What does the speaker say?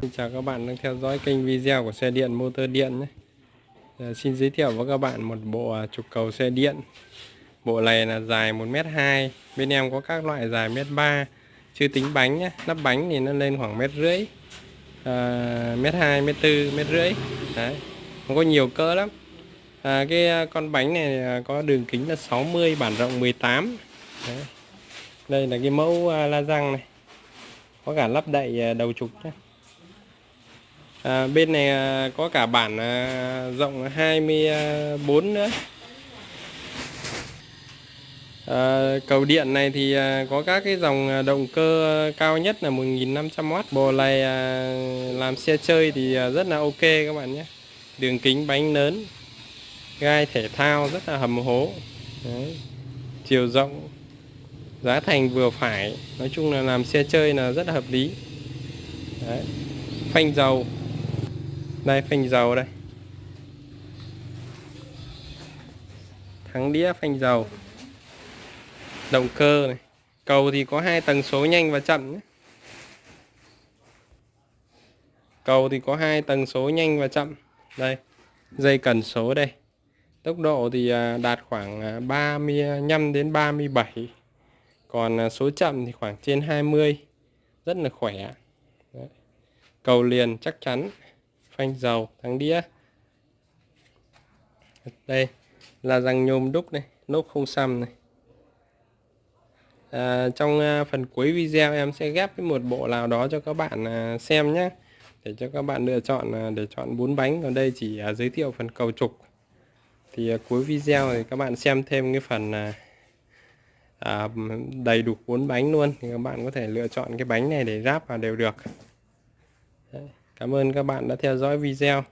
Xin chào các bạn đang theo dõi kênh video của xe điện motor điện nhé. À, xin giới thiệu với các bạn một bộ à, trục cầu xe điện. Bộ này là dài 1m2, bên em có các loại dài 1m3, chưa tính bánh nhé. Nắp bánh thì nó lên khoảng mét rưỡi, à, mét 2, mét 4, mét rưỡi. Đấy, không có nhiều cỡ lắm. À, cái à, con bánh này à, có đường kính là 60, bản rộng 18. Đấy. Đây là cái mẫu la răng này, có cả lắp đậy đầu trục nhé. À, bên này à, có cả bản à, rộng 24 à, nữa. À, cầu điện này thì à, có các cái dòng à, động cơ cao nhất là 1500W bộ này à, làm xe chơi thì à, rất là ok các bạn nhé. Đường kính bánh lớn gai thể thao rất là hầm hố. Đấy. chiều rộng giá thành vừa phải. Nói chung là làm xe chơi là rất là hợp lý. Đấy. phanh dầu đây, phanh dầu đây. Thắng đĩa, phanh dầu. Động cơ này. Cầu thì có hai tầng số nhanh và chậm nhé. cầu thì có hai tầng số nhanh và chậm. Đây, dây cần số đây. Tốc độ thì à, đạt khoảng à, 35 đến 37 còn à, số chậm thì khoảng trên 20 rất là khỏe. Đấy. cầu liền chắc chắn phanh dầu thắng đĩa. Đây là răng nhôm đúc này nốt không xăm này. À, trong à, phần cuối video em sẽ ghép với một bộ nào đó cho các bạn à, xem nhé để cho các bạn lựa chọn à, để chọn bốn bánh. Còn đây chỉ giới thiệu phần cầu trục. Thì cuối video thì các bạn xem thêm cái phần à, đầy đủ bốn bánh luôn. Thì các bạn có thể lựa chọn cái bánh này để ráp vào đều được. Đấy. Cảm ơn các bạn đã theo dõi video.